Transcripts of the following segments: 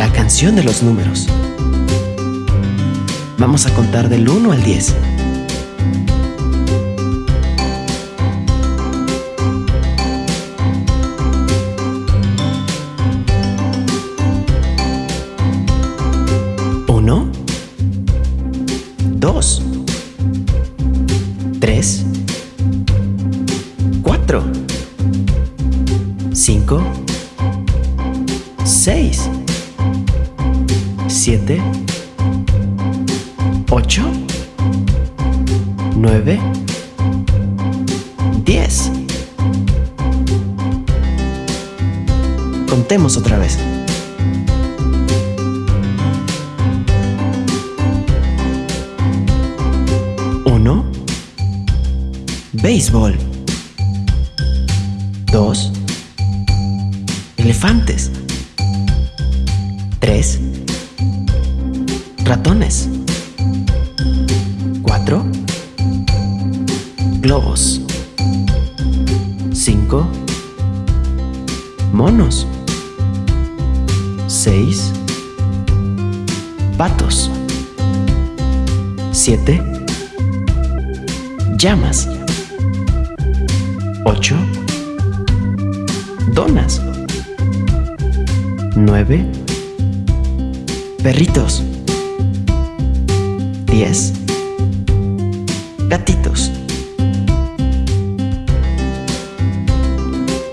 La canción de los números. Vamos a contar del 1 al 10. Uno, dos, tres, cuatro, cinco, seis, siete, ocho, nueve, diez. Contemos otra vez. Uno, béisbol. Dos, elefantes. Llamas. Ocho, donas. Nueve, perritos. Diez, gatitos.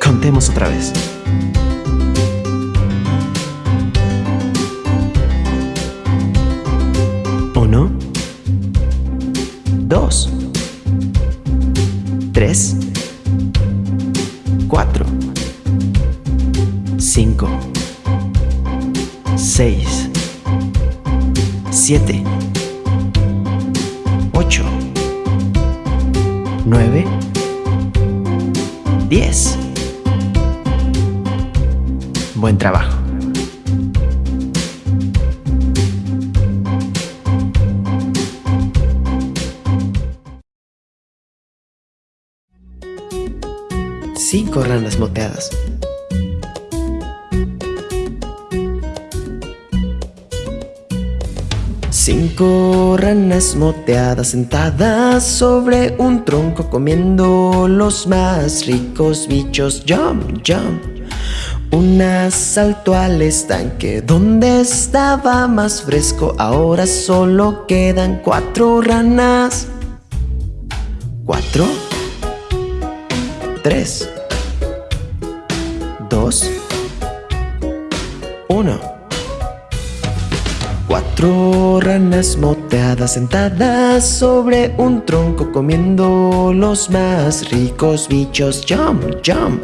Contemos otra vez. 3, 4, 5, 6, 7, 8, 9, 10. Buen trabajo. Cinco ranas moteadas. Cinco ranas moteadas sentadas sobre un tronco comiendo los más ricos bichos. Jump, jump. Una saltó al estanque donde estaba más fresco. Ahora solo quedan cuatro ranas. Cuatro. Tres. Dos. Uno. Cuatro ranas moteadas sentadas sobre un tronco comiendo los más ricos bichos. Jump, jump.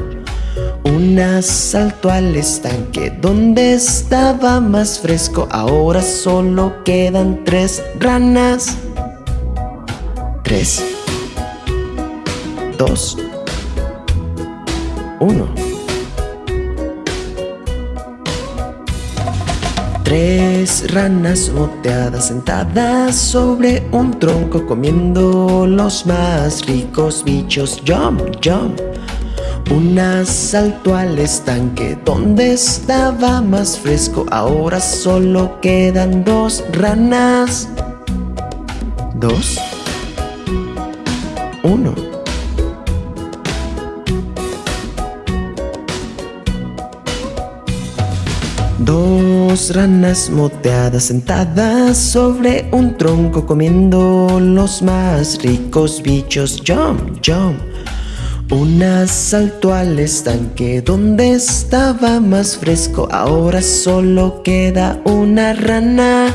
Una saltó al estanque donde estaba más fresco. Ahora solo quedan tres ranas. Tres. Dos. Uno. Tres ranas moteadas sentadas sobre un tronco comiendo los más ricos bichos. Jump, jump. Una saltó al estanque donde estaba más fresco. Ahora solo quedan dos ranas. Dos. Dos ranas moteadas sentadas sobre un tronco comiendo los más ricos bichos. Jump, jump. Una saltó al estanque donde estaba más fresco. Ahora solo queda una rana.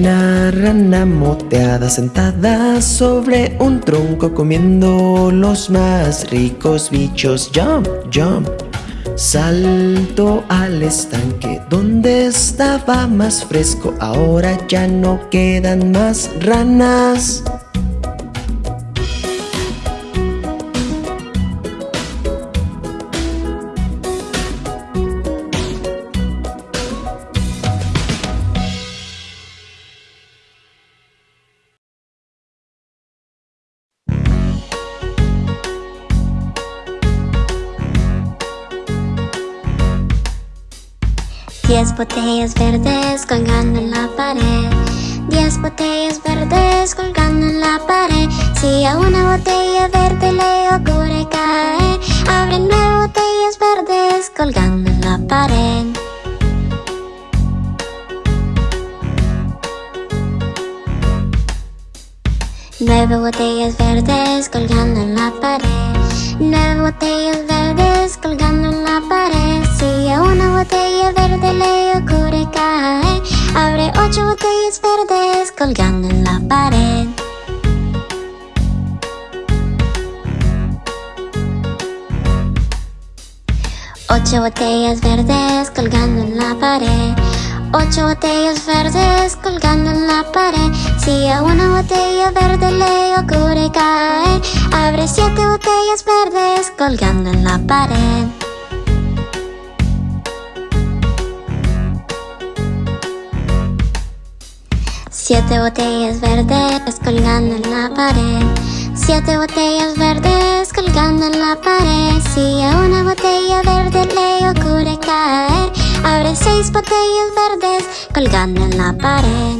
Una rana moteada sentada sobre un tronco comiendo los más ricos bichos. Jump, jump. Salto al estanque donde estaba más fresco. Ahora ya no quedan más ranas. Diez botellas verdes colgando en la pared. Diez botellas verdes colgando en la pared. Si a una botella verde le ocurre caer Abre nueve botellas verdes colgando en la pared. Nueve botellas verdes colgando en la pared. Nueve botellas verdes colgando en la pared. Si a una botella colgando en la pared. Ocho botellas verdes colgando en la pared. Ocho botellas verdes colgando en la pared. Si a una botella verde le ocurre caer Abre siete botellas verdes colgando en la pared Siete botellas verdes colgando en la pared. Siete botellas verdes colgando en la pared. Si a una botella verde le ocurre caer Abre seis botellas verdes colgando en la pared.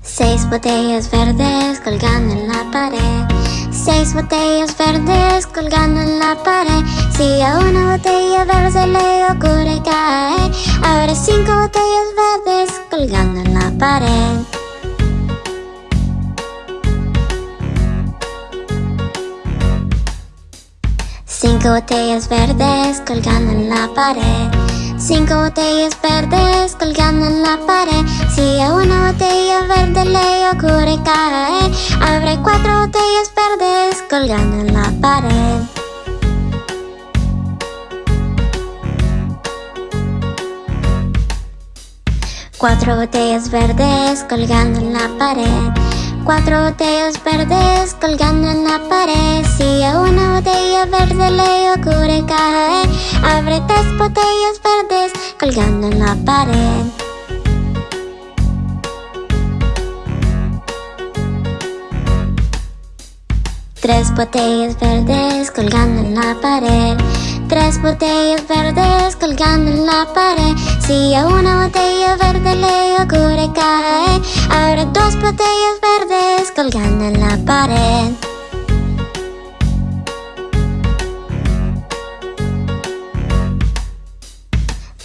Seis botellas verdes colgando en la pared Seis botellas verdes colgando en la pared. Si a una botella verde le ocurre caer Abre cinco botellas verdes colgando en la pared. Cinco botellas verdes colgando en la pared Cinco botellas verdes colgando en la pared. Si a una botella verde le ocurre caer Abre cuatro botellas verdes colgando en la pared. Cuatro botellas verdes colgando en la pared Cuatro botellas verdes colgando en la pared. Si a una botella verde le ocurre caer Abre tres botellas verdes colgando en la pared. Tres botellas verdes colgando en la pared. Tres botellas verdes colgando en la pared Si una botella verde le ocurre caer Abre dos botellas verdes colgando en la pared.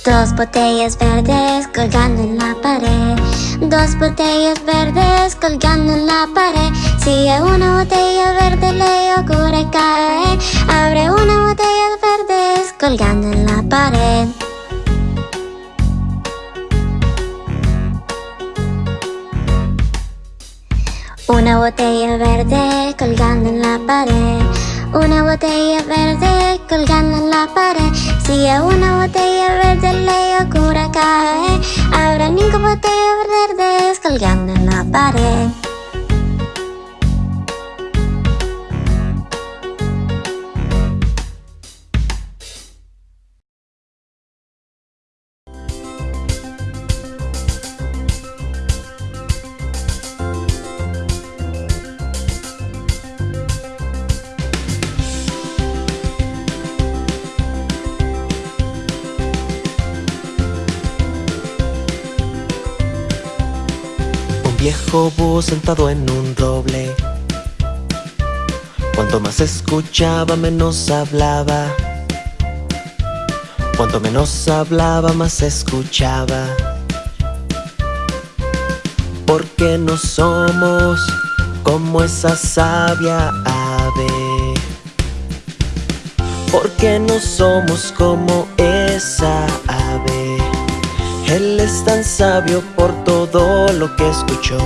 Dos botellas verdes colgando en la pared. Dos botellas verdes colgando en la pared. Si a una botella verde le ocurre caer Abre una botella verdes colgando en la pared Una botella verde colgando en la pared. Una botella verde colgando en la pared. Si a una botella verde le ocurre caer Habrá cinco botellas verdes colgando en la pared Sentado en un roble Cuanto más escuchaba menos hablaba. Cuanto menos hablaba más escuchaba. Porque no somos como esa sabia ave. Porque no somos como esa ave Él es tan sabio por todo lo que escuchó.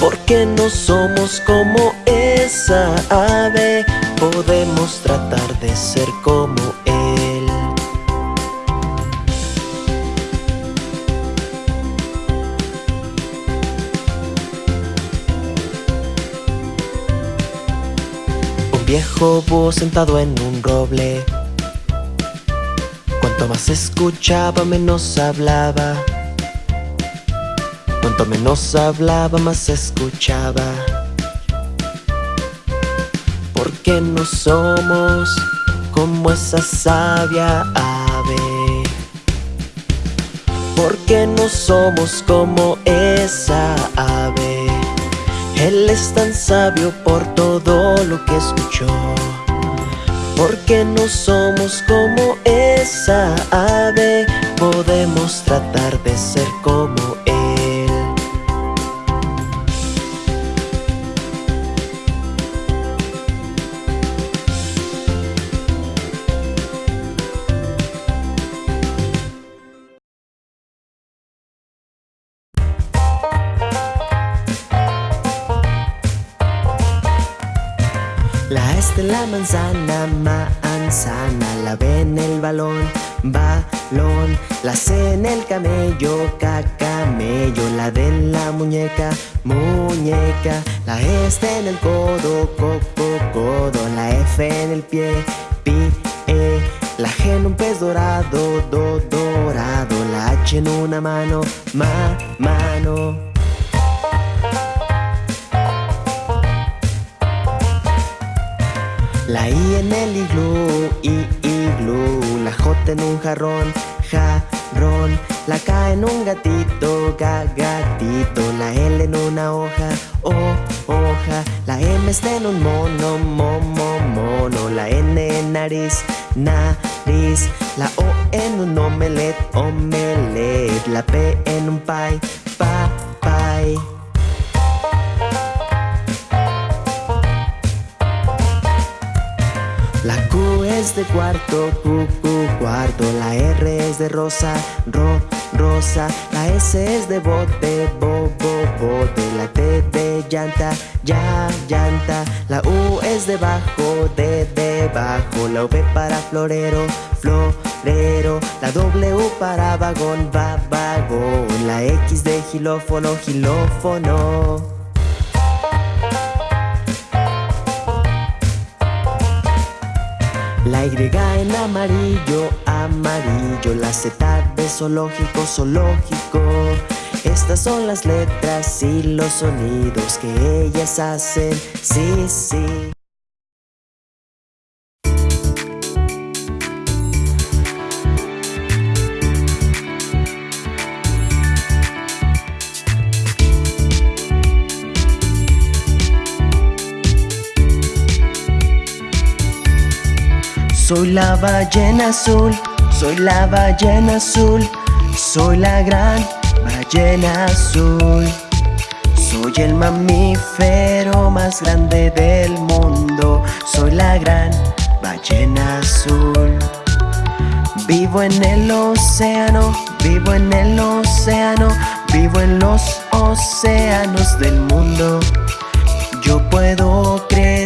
Porque no somos como esa ave Podemos tratar de ser como Él. Un viejo búho sentado en un roble Cuanto más escuchaba menos hablaba Cuanto menos hablaba más escuchaba Porque no somos como esa sabia ave. Porque no somos como esa ave. Él es tan sabio por todo lo que escuchó. Porque no somos como esa ave, podemos tratar de ser como La este manzana, manzana La B en el balón, balón La C en el camello, camello La D en la muñeca, muñeca La E está en el codo, coco, codo La F en el pie, pie La G en un pez dorado, do, dorado La H en una mano, ma, mano La I en el iglú, i, iglú. La J en un jarrón, jarrón La K en un gatito, ga, gatito. La L en una hoja, o, hoja. La M está en un mono, momo, mono. La N en nariz, nariz. La O en un omelet, omelet. La P en un pie, pa, pie de cuarto, Q, Q, cuarto. La R es de rosa, ro, rosa. La S es de bote, bo, bo, bote. La T de llanta, ya, llanta. La U es de bajo, de debajo La V para florero, florero. La W para vagón, va, vagón. La X de gilófono, gilófono La Y en amarillo, amarillo La Z de zoológico, zoológico. Estas son las letras y los sonidos que ellas hacen. Sí, sí Soy la ballena azul, soy la ballena azul, soy la gran ballena azul. Soy el mamífero más grande del mundo, soy la gran ballena azul. Vivo en el océano, vivo en el océano, vivo en los océanos del mundo. Yo puedo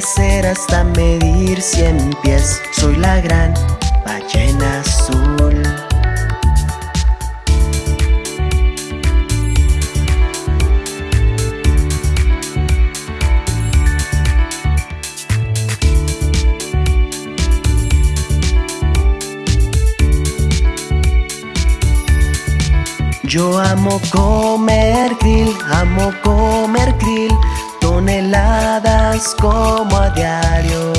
crecer hasta medir cien pies. Soy la gran ballena azul. Yo amo comer grill, amo comer grill Como a diario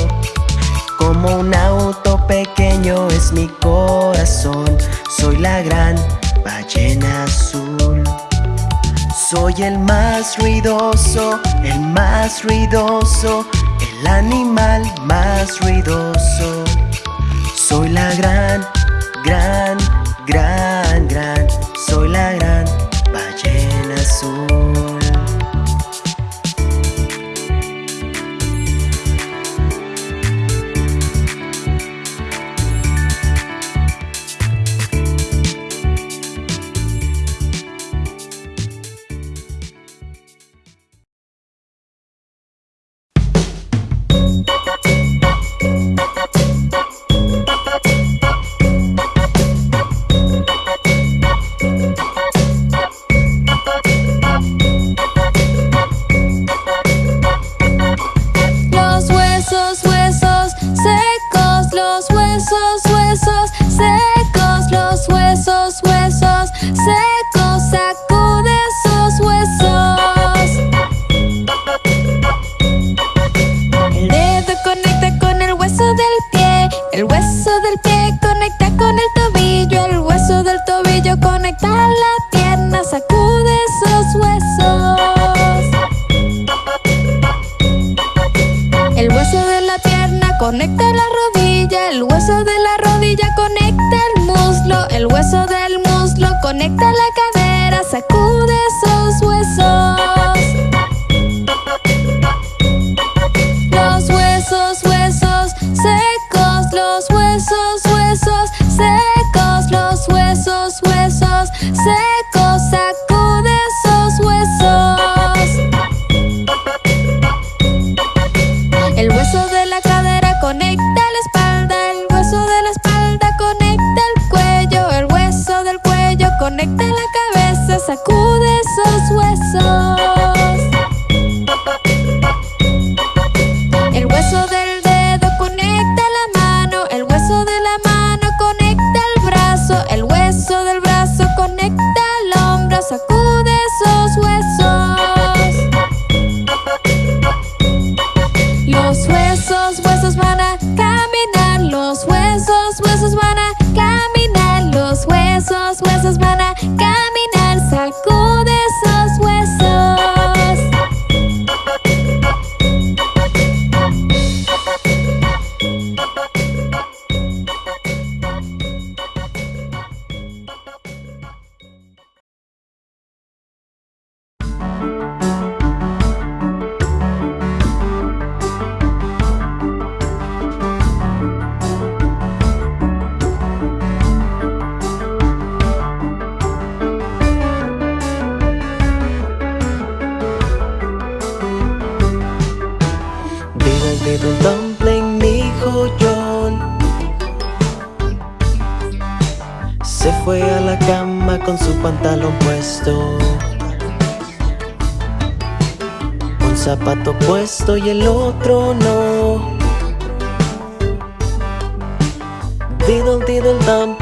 Como un auto pequeño es mi corazón. Soy la gran ballena azul. Soy el más ruidoso, el más ruidoso El animal más ruidoso. Soy la gran, gran, gran, gran Soy la gran ballena azul Un zapato puesto y el otro no. Diddle diddle dumpling,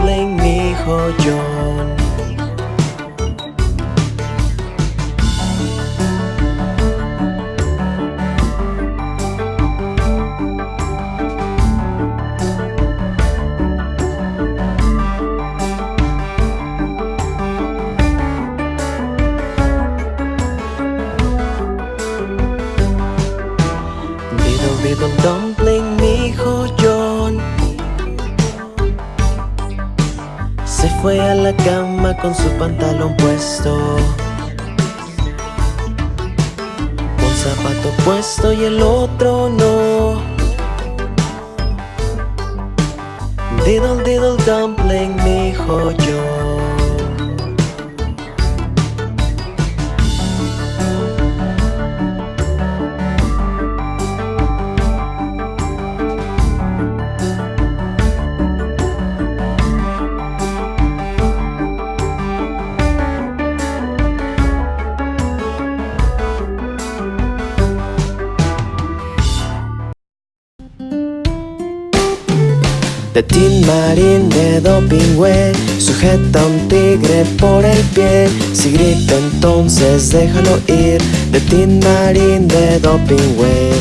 Sujeta un tigre por el pie. Si grita entonces déjalo ir. De Tin Marín de Dopingüe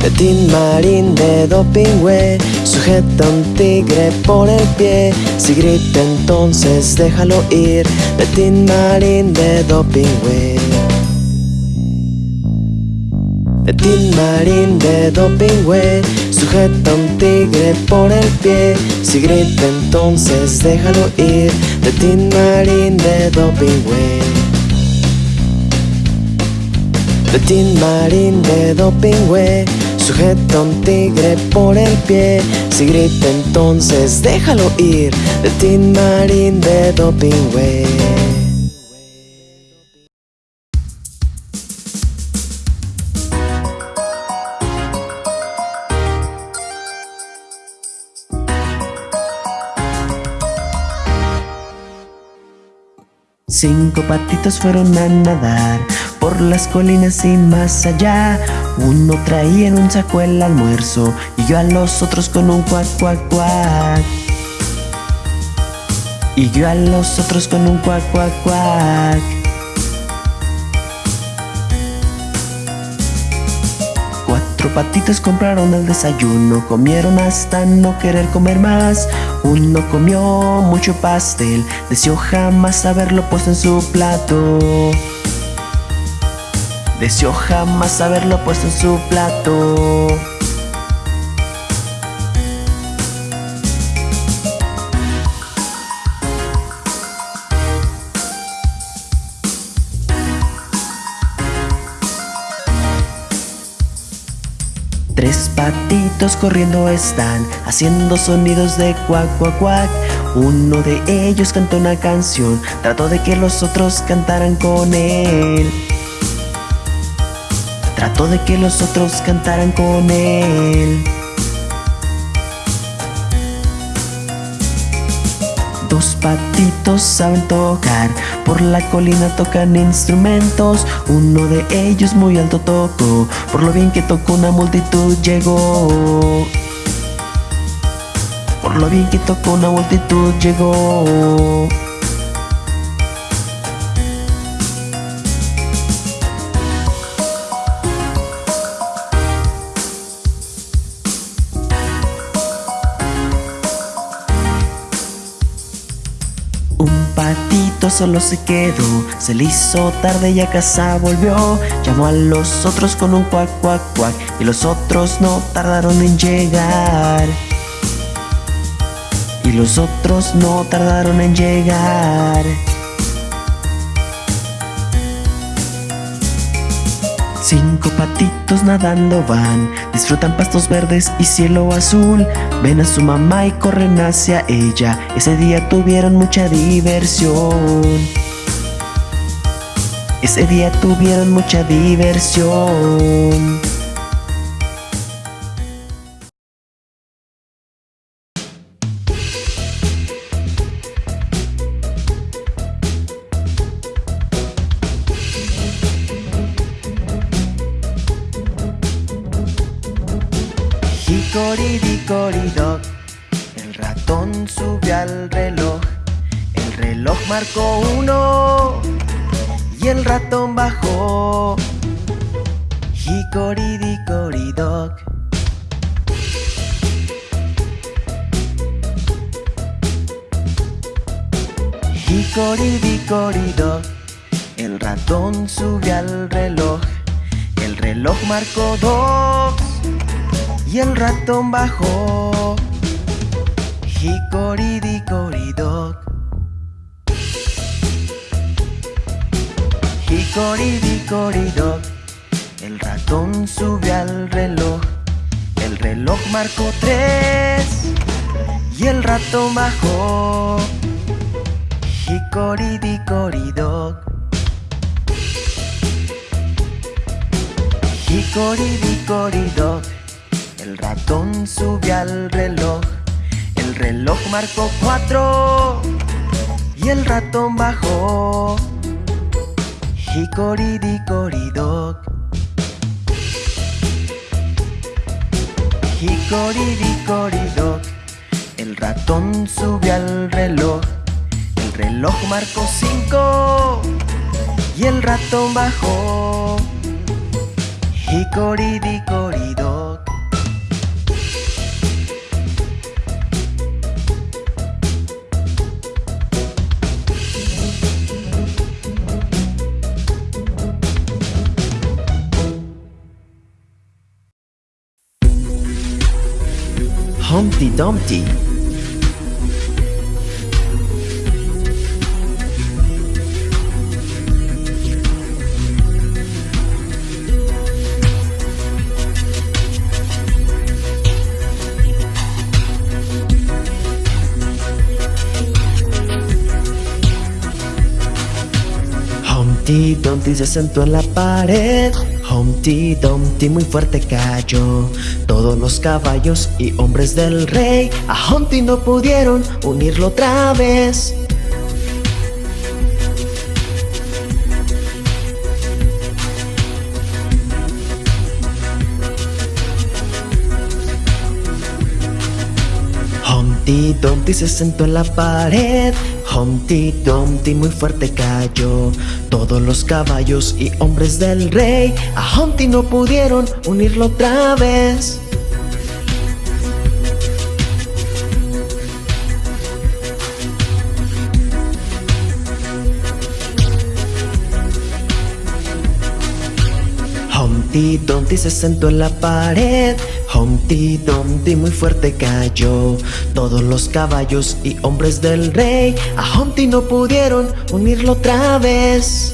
De Tin Marín de Dopingüe Sujeta a un tigre por el pie. Si grita entonces déjalo ir. De Tin Marín de Dopingüe de Tin Marín de Dopingüe Sujeta un tigre por el pie. Si grita entonces déjalo ir Tin Marín de Dopingüe Tin Marín de Dopingüe Sujeta un tigre por el pie. Si grita entonces déjalo ir Tin Marín de Dopingüe Cinco patitos fueron a nadar por las colinas y más allá. Uno traía en un saco el almuerzo y yo a los otros con un cuac, cuac, cuac. Y yo a los otros con un cuac, cuac, cuac. Cuatro patitos compraron el desayuno, comieron hasta no querer comer más. Uno comió mucho pastel, deseó jamás haberlo puesto en su plato. Deseó jamás haberlo puesto en su plato. Patitos corriendo están, haciendo sonidos de cuac, cuac, cuac. Uno de ellos cantó una canción, trató de que los otros cantaran con él. Trató de que los otros cantaran con él. Dos patitos saben tocar, por la colina tocan instrumentos. Uno de ellos muy alto tocó, por lo bien que tocó una multitud llegó. Por lo bien que tocó una multitud llegó. Solo se quedó, se le hizo tarde y a casa volvió. Llamó a los otros con un cuac, cuac, cuac, y los otros no tardaron en llegar. Y los otros no tardaron en llegar. Cinco nadando van, disfrutan pastos verdes y cielo azul. Ven a su mamá y corren hacia ella. Ese día tuvieron mucha diversión. Ese día tuvieron mucha diversión. Hickory-dickory-dock El ratón subió al reloj El reloj marcó dos y el ratón bajó. Hickory-dickory-dock. Hickory-dickory-dock. El ratón subió al reloj. El reloj marcó tres y el ratón bajó. Hickory-dickory-dock. Hickory-dickory-dock. El ratón subió al reloj, el reloj marcó cuatro y el ratón bajó. Hickory-dickory-dock. Hickory-dickory-dock. El ratón subió al reloj, el reloj marcó cinco y el ratón bajó. Hickory-dickory-dock. Humpty Dumpty. Humpty Dumpty se sentó en la pared. Humpty Dumpty muy fuerte cayó. Todos los caballos y hombres del rey a Humpty no pudieron unirlo otra vez. Humpty Dumpty se sentó en la pared Humpty Dumpty muy fuerte cayó. Todos los caballos y hombres del rey A Humpty no pudieron unirlo otra vez. Humpty Dumpty se sentó en la pared Humpty Dumpty muy fuerte cayó. Todos los caballos y hombres del rey A Humpty no pudieron unirlo otra vez.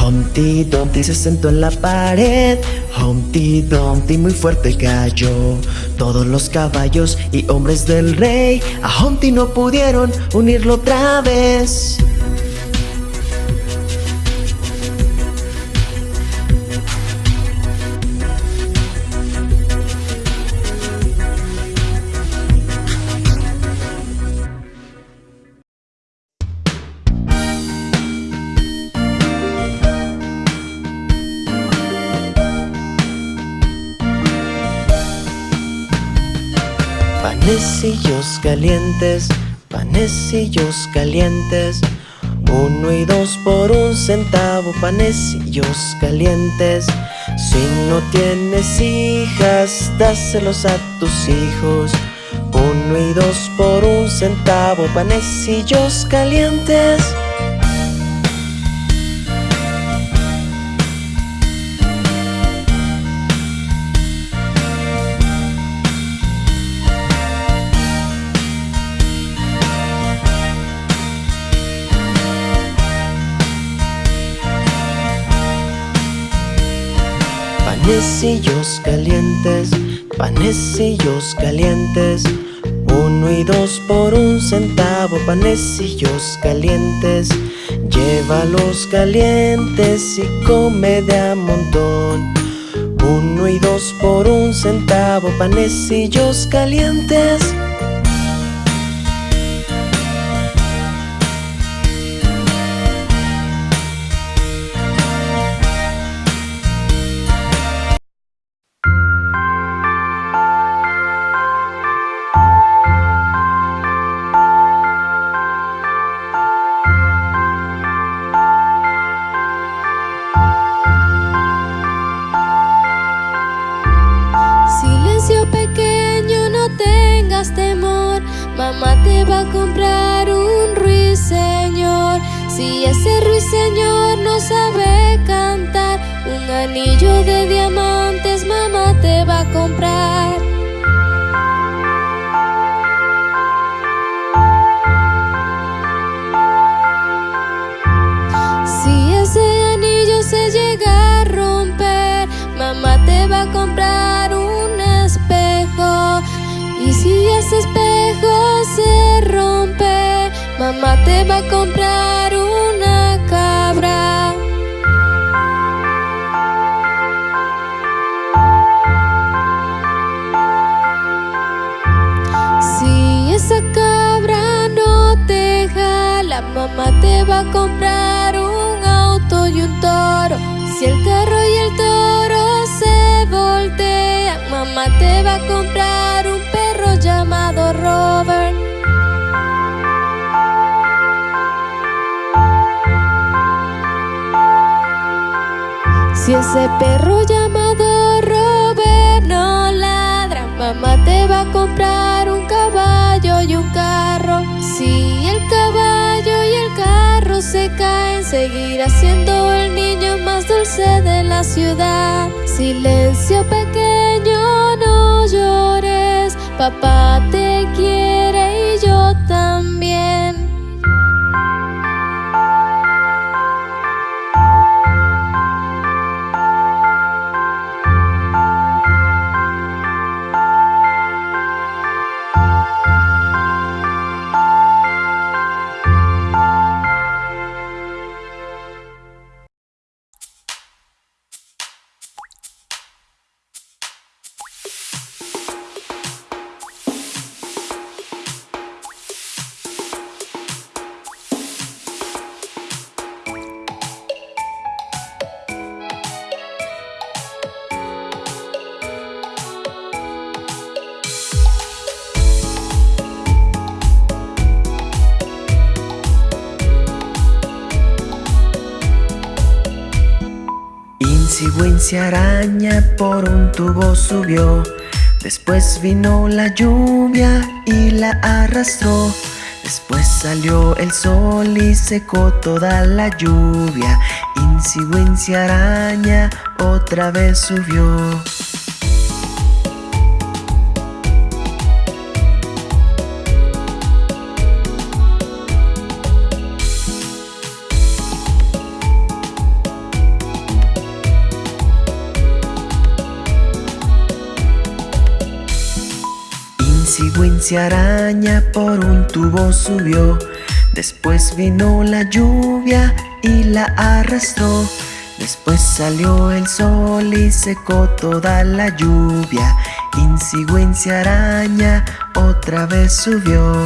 Humpty Dumpty se sentó en la pared. Humpty Dumpty muy fuerte cayó Todos los caballos y hombres del rey. A Humpty no pudieron unirlo otra vez Panecillos calientes, panecillos calientes Uno y dos por un centavo, panecillos calientes. Si no tienes hijas, dáselos a tus hijos. Uno y dos por un centavo, panecillos calientes Panecillos calientes, panecillos calientes. Uno y dos por un centavo, panecillos calientes. Llévalos calientes y come de a montón. Uno y dos por un centavo, panecillos calientes mamá te va a comprar una cabra. Si esa cabra no te jala, mamá te va a comprar un auto y un toro. Si el carro y el toro se voltean, mamá te va a comprar Si ese perro llamado Robert no ladra, mamá te va a comprar un caballo y un carro. Si el caballo y el carro se caen, seguirá siendo el niño más dulce de la ciudad. Silencio pequeño, no llores, papá te quiere Incy araña por un tubo subió. Después vino la lluvia y la arrastró. Después salió el sol y secó toda la lluvia. Incy araña otra vez subió Wincy araña por un tubo subió. Después vino la lluvia y la arrastró. Después salió el sol y secó toda la lluvia. Incy araña otra vez subió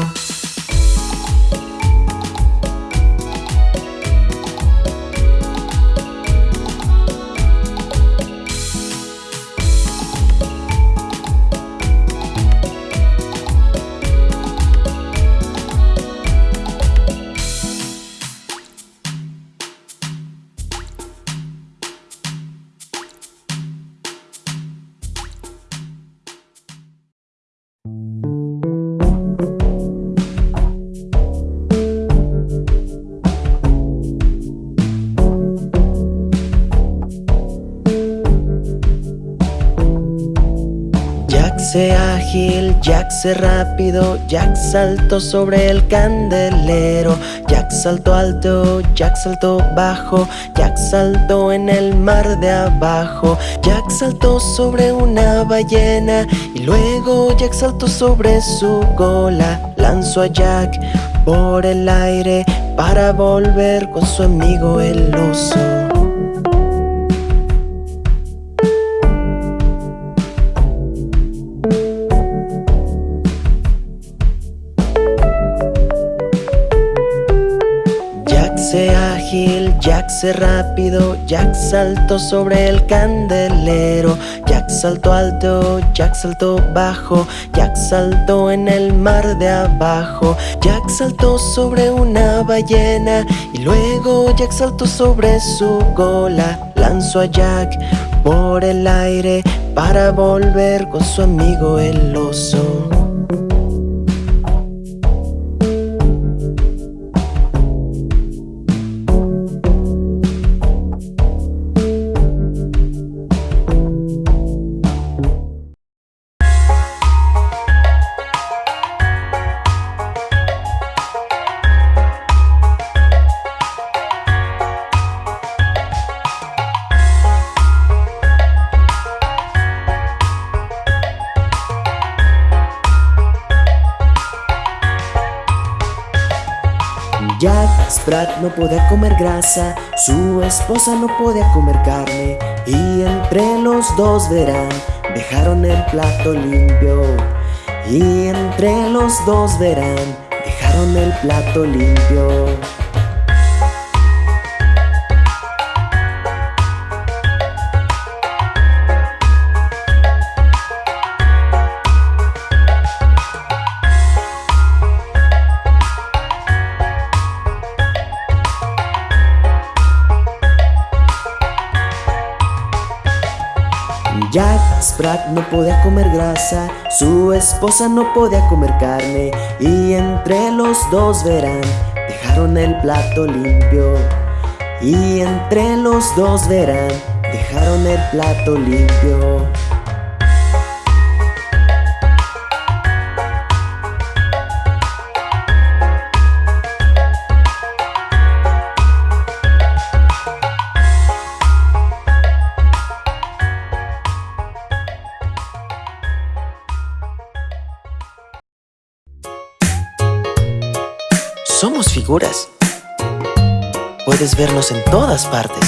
rápido, Jack saltó sobre el candelero, Jack saltó alto, Jack saltó bajo, Jack saltó en el mar de abajo, Jack saltó sobre una ballena y luego Jack saltó sobre su cola, lanzó a Jack por el aire para volver con su amigo el oso. Jack se rápido, Jack saltó sobre el candelero. Jack saltó alto, Jack saltó bajo. Jack saltó en el mar de abajo. Jack saltó sobre una ballena Y luego Jack saltó sobre su cola Lanzó a Jack por el aire Para volver con su amigo el oso no podía comer grasa, su esposa no podía comer carne Y entre los dos verán, dejaron el plato limpio. Y entre los dos verán, dejaron el plato limpio No podía comer grasa, su esposa no podía comer carne. Y entre los dos verán, dejaron el plato limpio. Y entre los dos verán, dejaron el plato limpio Puedes vernos en todas partes.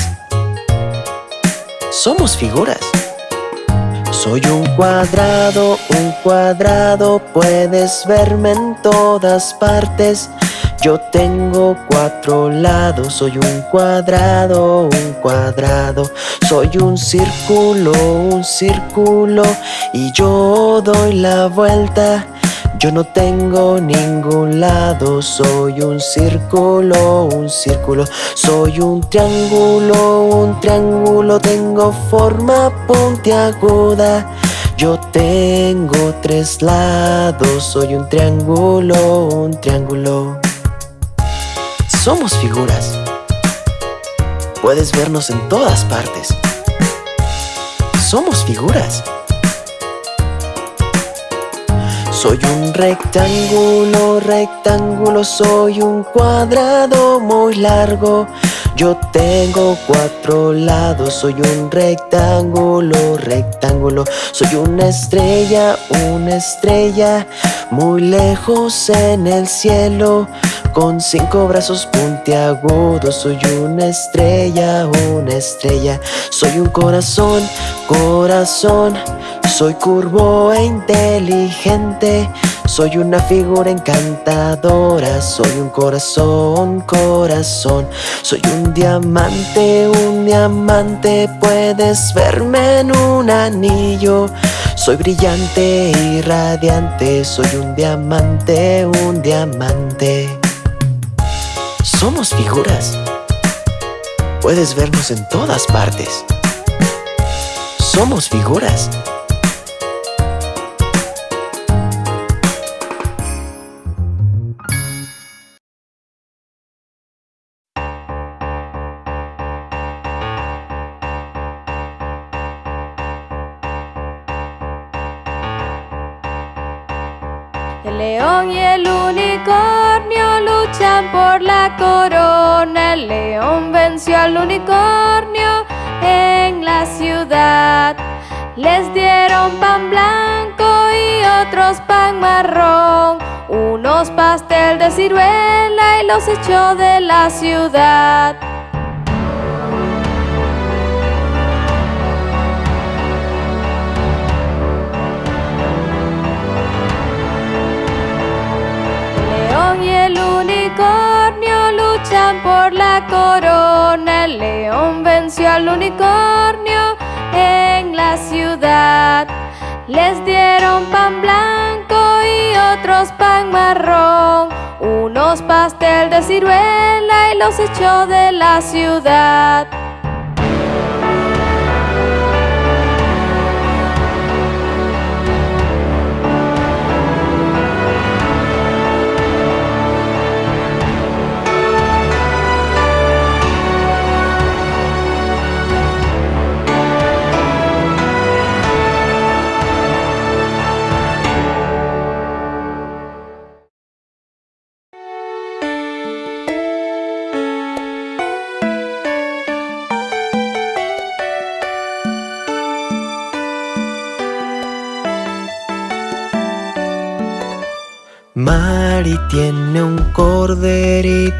Somos figuras. Soy un cuadrado, un cuadrado, puedes verme en todas partes. Yo tengo cuatro lados, soy un cuadrado, un cuadrado. Soy un círculo, un círculo, y yo doy la vuelta Yo no tengo ningún lado, soy un círculo, un círculo. Soy un triángulo, un triángulo, tengo forma puntiaguda. Yo tengo tres lados, soy un triángulo, un triángulo. Somos figuras. Puedes vernos en todas partes. Somos figuras. Soy un rectángulo, rectángulo, soy un cuadrado muy largo. Yo tengo cuatro lados, soy un rectángulo, rectángulo. Soy una estrella, una estrella, muy lejos en el cielo. Con cinco brazos puntiagudos, soy una estrella, una estrella. Soy un corazón, corazón. Soy curvo e inteligente. Soy una figura encantadora, soy un corazón, corazón. Soy un diamante, un diamante, puedes verme en un anillo. Soy brillante y radiante, soy un diamante, un diamante. Somos figuras. Puedes vernos en todas partes. Somos figuras. La corona. El león venció al unicornio en la ciudad. Les dieron pan blanco y otros pan marrón. Unos pastel de ciruela y los echó de la ciudad. Por la corona. El león venció al unicornio en la ciudad. Les dieron pan blanco y otros pan marrón. Unos pastel de ciruela y los echó de la ciudad.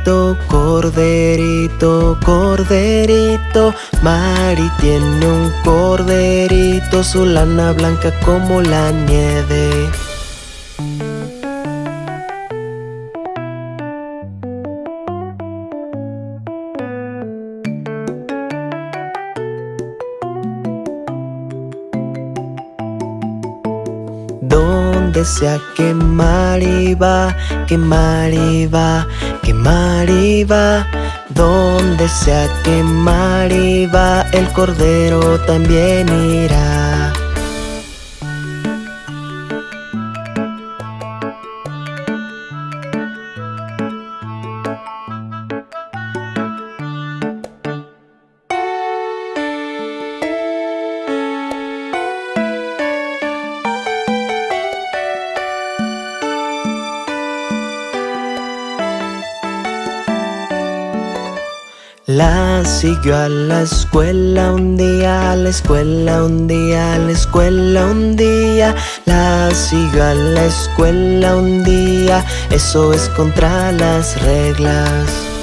Corderito, corderito, corderito. Mari tiene un corderito, su lana blanca como la nieve. Donde sea que Mari va, que Mari va, que Mari va. Donde sea que Mari va, el cordero también irá. Siguió a la escuela un día, a la escuela un día, a la escuela un día. La siguió a la escuela un día, eso es contra las reglas.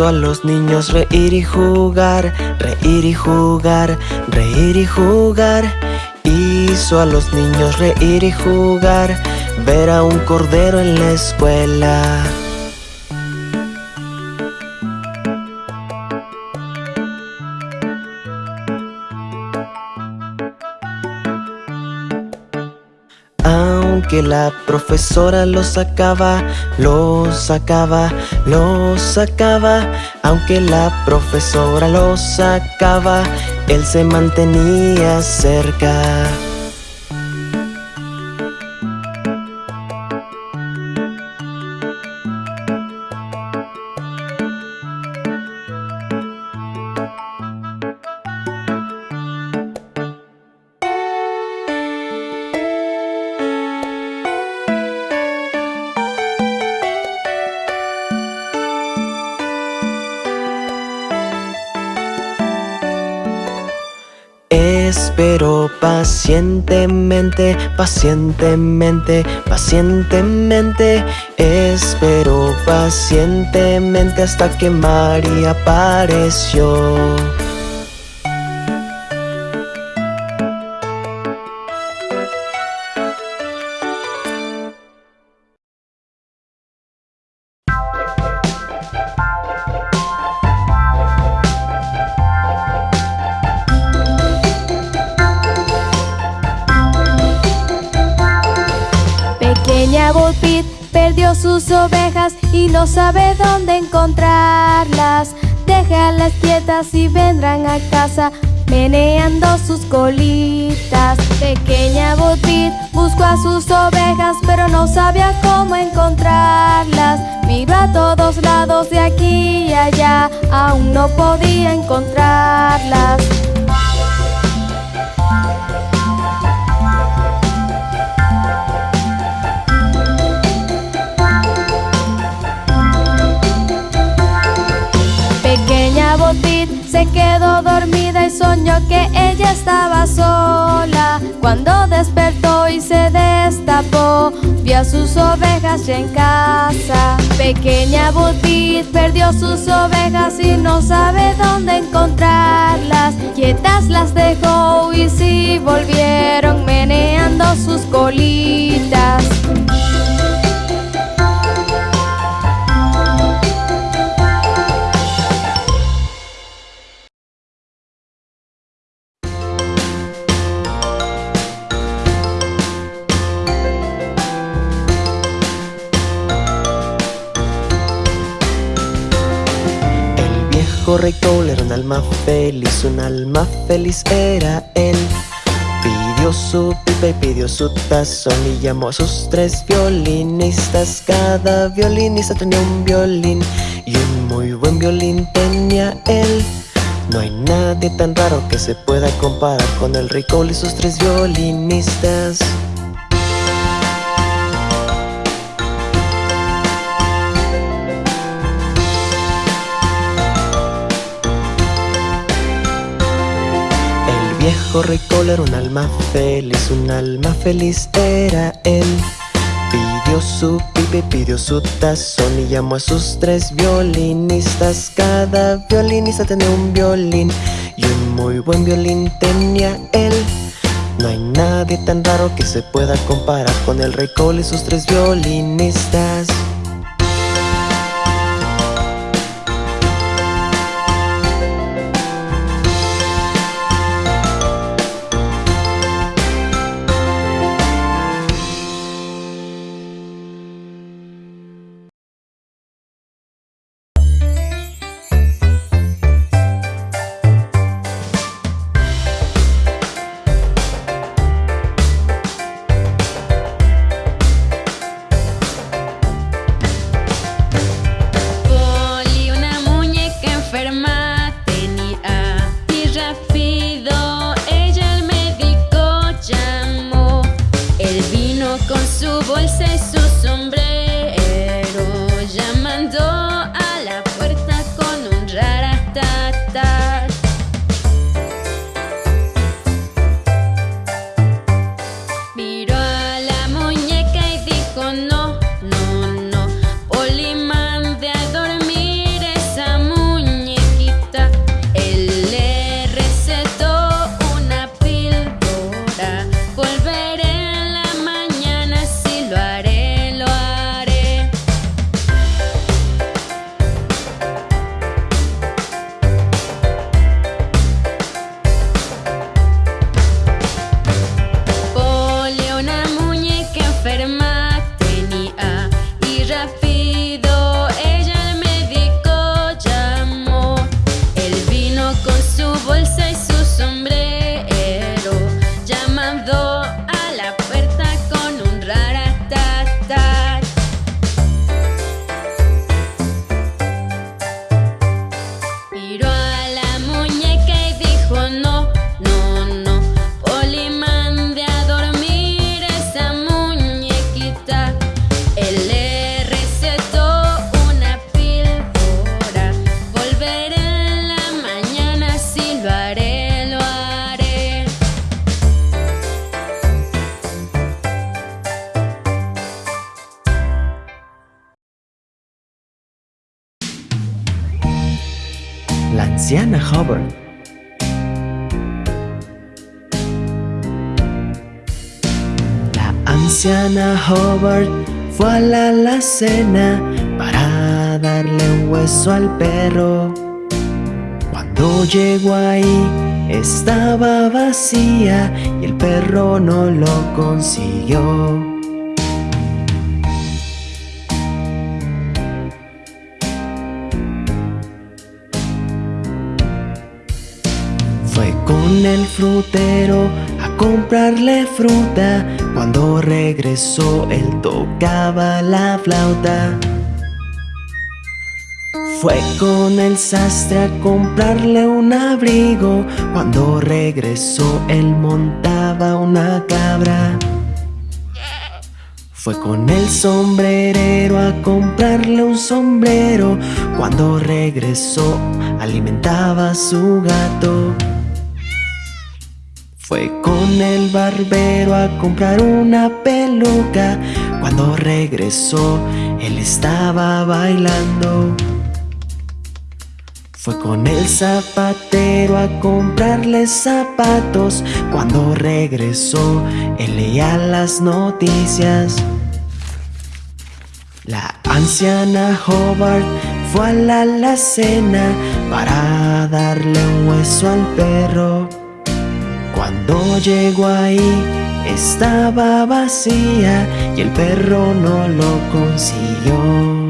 Hizo a los niños reír y jugar, reír y jugar, reír y jugar. Hizo a los niños reír y jugar, ver a un cordero en la escuela. La profesora lo sacaba, lo sacaba, lo sacaba. Aunque la profesora lo sacaba, él se mantenía cerca. Pacientemente, pacientemente, pacientemente. Espero pacientemente hasta que María apareció sus ovejas y no sabe dónde encontrarlas. Déjalas quietas y vendrán a casa meneando sus colitas. Pequeña Botit buscó a sus ovejas, pero no sabía cómo encontrarlas. Miró a todos lados de aquí y allá, aún no podía encontrarlas. Se quedó dormida y soñó que ella estaba sola. Cuando despertó y se destapó, vio a sus ovejas ya en casa. Pequeña Butit perdió sus ovejas y no sabe dónde encontrarlas. Quietas las dejó y si volvieron meneando sus colitas. Feliz, un alma feliz era él. Pidió su pipa y pidió su tazón y llamó a sus tres violinistas. Cada violinista tenía un violín y un muy buen violín tenía él. No hay nadie tan raro que se pueda comparar con el rey Cole y sus tres violinistas. Viejo rey era un alma feliz, un alma feliz era él. Pidió su pipe, pidió su tazón y llamó a sus tres violinistas. Cada violinista tenía un violín y un muy buen violín tenía él. No hay nadie tan raro que se pueda comparar con el rey Cole y sus tres violinistas. Anciana Hubbard fue a la alacena para darle un hueso al perro. Cuando llegó ahí estaba vacía y el perro no lo consiguió. Fue con el frutero a comprarle fruta. Cuando regresó él tocaba la flauta. Fue con el sastre a comprarle un abrigo. Cuando regresó él montaba una cabra. Fue con el sombrerero a comprarle un sombrero. Cuando regresó alimentaba a su gato. Fue con el barbero a comprar una peluca. Cuando regresó, él estaba bailando. Fue con el zapatero a comprarle zapatos. Cuando regresó, él leía las noticias. La anciana Hobart fue a la alacena para darle un hueso al perro. Cuando llegó ahí estaba vacía y el perro no lo consiguió.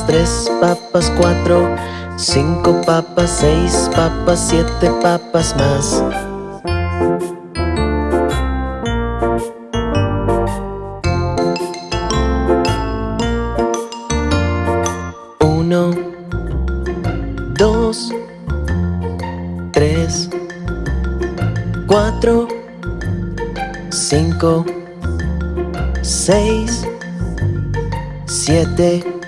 Tres papas, cuatro, cinco papas, seis papas, siete papas más. Uno, dos, tres, cuatro, cinco, seis, siete.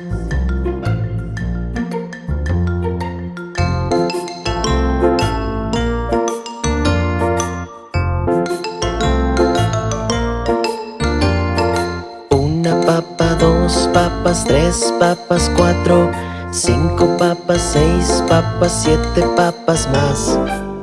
Una papa, dos papas, tres papas, cuatro, cinco papas, seis papas, siete papas más.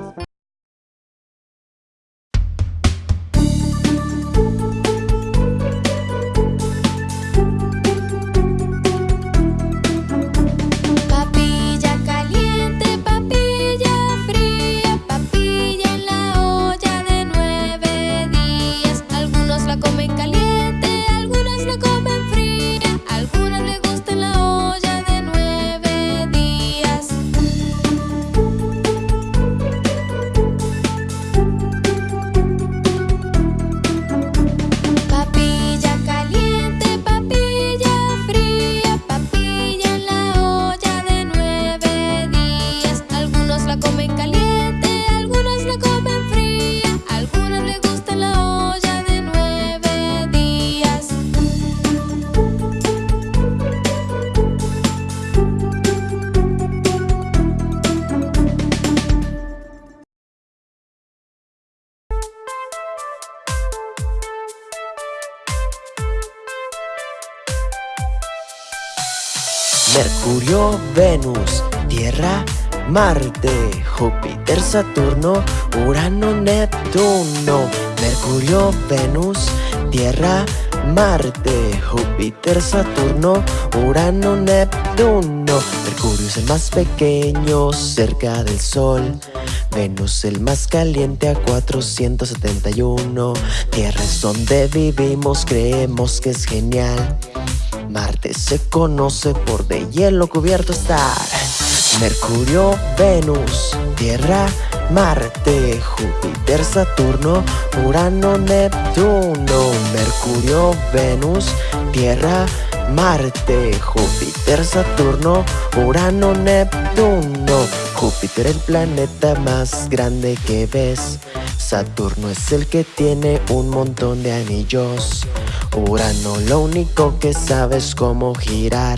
Marte, Júpiter, Saturno, Urano, Neptuno. Mercurio, Venus, Tierra, Marte, Júpiter, Saturno, Urano, Neptuno. Mercurio es el más pequeño cerca del Sol. Venus el más caliente a 471. Tierra es donde vivimos, creemos que es genial. Marte se conoce por de hielo cubierto estar. Mercurio, Venus, Tierra, Marte, Júpiter, Saturno, Urano, Neptuno. Mercurio, Venus, Tierra, Marte, Júpiter, Saturno, Urano, Neptuno. Júpiter el planeta más grande que ves. Saturno es el que tiene un montón de anillos. Urano lo único que sabe es cómo girar.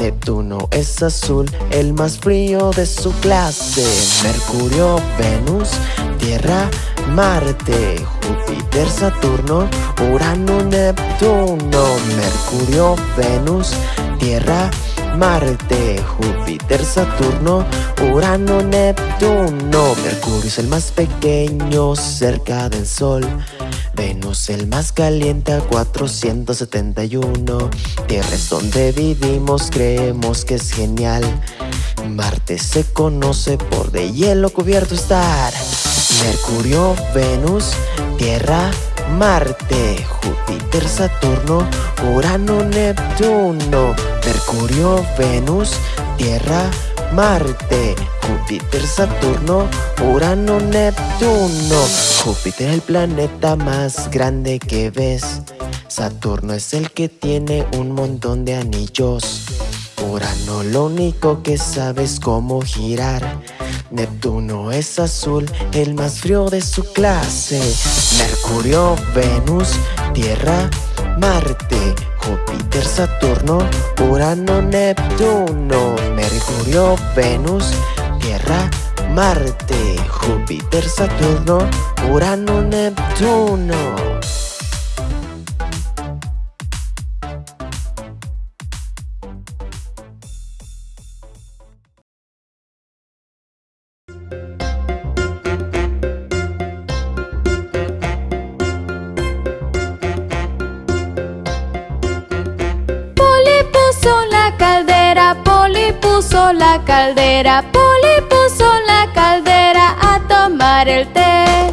Neptuno es azul, el más frío de su clase. Mercurio, Venus, Tierra, Marte, Júpiter, Saturno, Urano, Neptuno, Mercurio, Venus, Tierra, Marte, Júpiter, Saturno, Urano, Neptuno. Mercurio es el más pequeño cerca del Sol. Venus el más caliente a 471. Tierra es donde vivimos, creemos que es genial. Marte se conoce por de hielo cubierto estar. Mercurio, Venus, Tierra, Marte, Júpiter, Saturno, Urano, Neptuno. Mercurio, Venus, Tierra, Marte, Júpiter, Saturno, Urano, Neptuno. Júpiter el planeta más grande que ves. Saturno es el que tiene un montón de anillos. Urano lo único que sabe es cómo girar. Neptuno es azul, el más frío de su clase. Mercurio, Venus, Tierra, Marte, Júpiter, Saturno, Urano, Neptuno, Mercurio, Venus, Tierra, Marte, Júpiter, Saturno, Urano, Neptuno. Puso la caldera, Poli puso la caldera a tomar el té.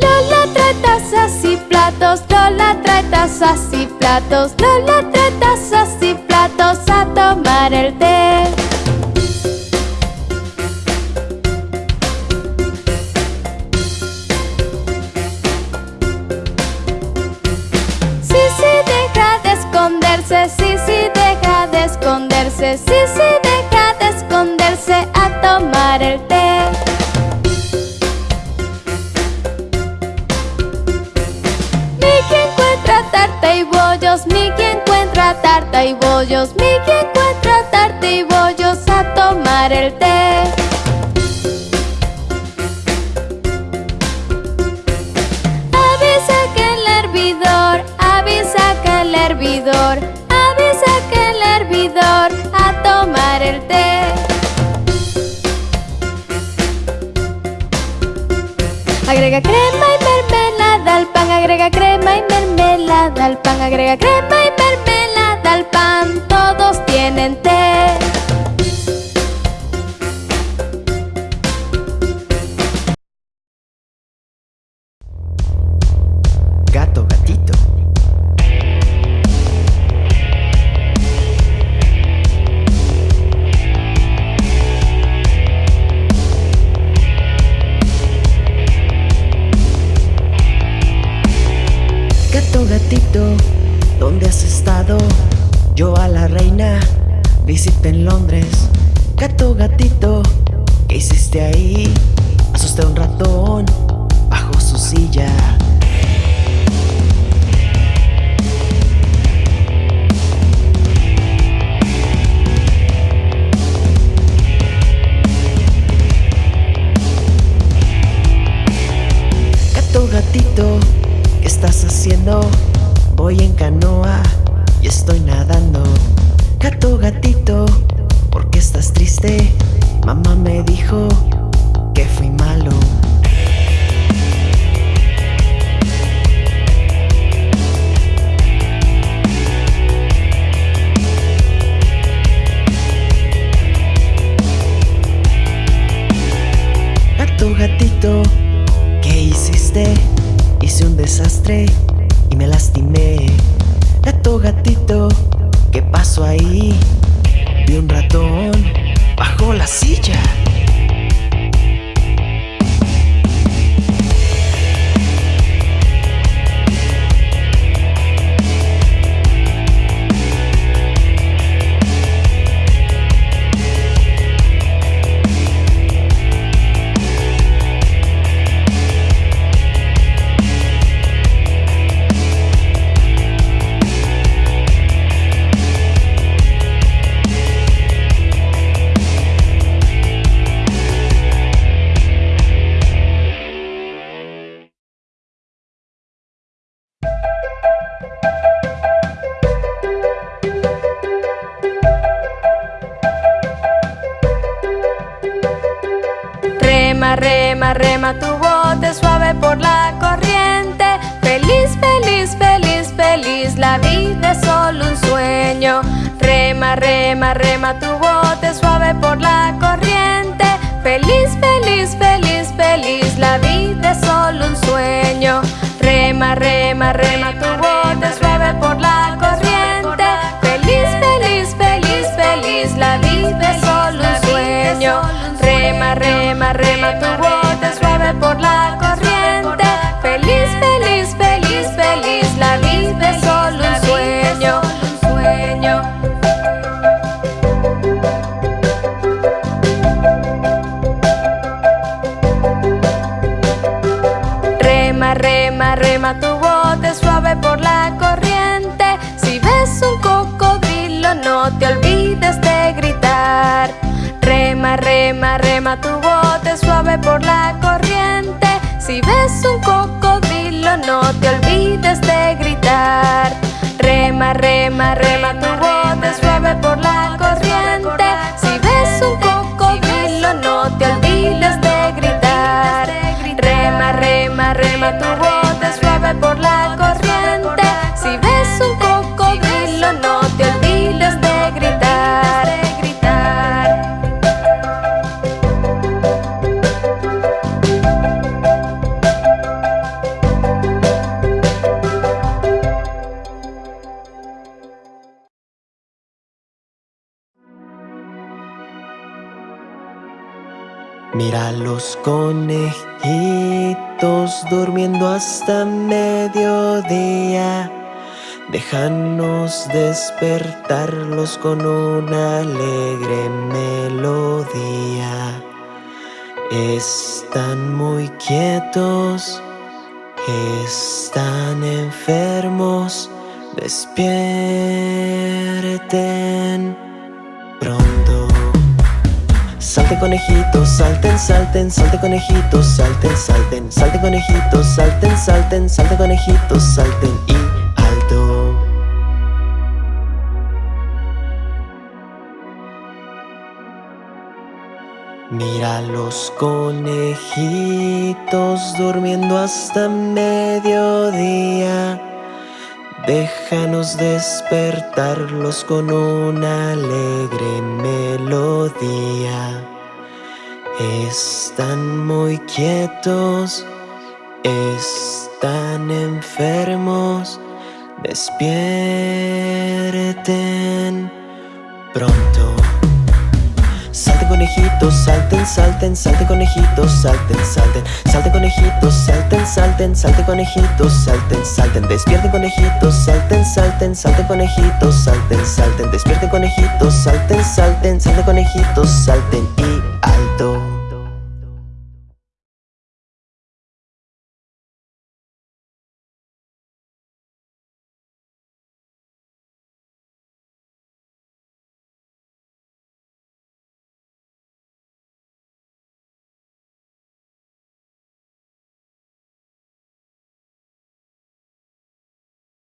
Lola trae tazas y platos, Lola trae tazas y platos, Lola trae tazas y platos a tomar el té. Sí, sí, deja de esconderse a tomar el té. Mickey encuentra tarta y bollos, Mickey encuentra tarta y bollos, Mickey encuentra tarta y bollos a tomar el té. Agrega crema y mermelada al pan, agrega crema y mermelada al pan, agrega crema y mermelada visité en Londres. Gato, gatito, ¿qué hiciste ahí? Asusté a un ratón bajo su silla. Gato, gatito, ¿qué estás haciendo? Voy en canoa y estoy nadando Gato, gatito, ¿por qué estás triste? Mamá me dijo que fui malo Gato, gatito, ¿qué hiciste? Hice un desastre y me lastimé. Gato, gatito, ¿qué pasó ahí? Vi un ratón bajo la silla. Rema, rema, rema tu bote suave por la corriente. Feliz, feliz, feliz, feliz, la vida es solo un sueño. Rema, rema, rema tu bote suave por la corriente. Feliz, feliz, feliz, feliz, la vida es solo un sueño. Rema, rema, rema tu bote rema, tu bote suave por la corriente. Feliz, feliz, feliz, feliz, la vida es solo un sueño. Rema, rema, rema tu bote suave por la corriente. Si ves un cocodrilo, no te olvides de gritar. Rema, rema, rema tu suave por la corriente. Si ves un cocodrilo, no te olvides de gritar. Rema, rema, rema tu bote suave por la corriente. Mira los conejitos durmiendo hasta mediodía. Déjanos despertarlos con una alegre melodía. Están muy quietos, están enfermos. Despierten pronto. Salte conejitos, salten, salten, salte conejitos, salten, salten, salte conejitos, salten, salten, salte conejitos, salten y alto. Mira los conejitos durmiendo hasta mediodía. Déjanos despertarlos con una alegre melodía. Están muy quietos, están enfermos. Despierten pronto. Salten conejitos, salten, salten, salten conejitos, salten, salten, salten conejitos, salten, salten, salten conejitos, salten, salten, despierten conejitos, salten, salten, salten conejitos, salten, salten, despierten conejitos, salten, salten, salten conejitos, salten. Y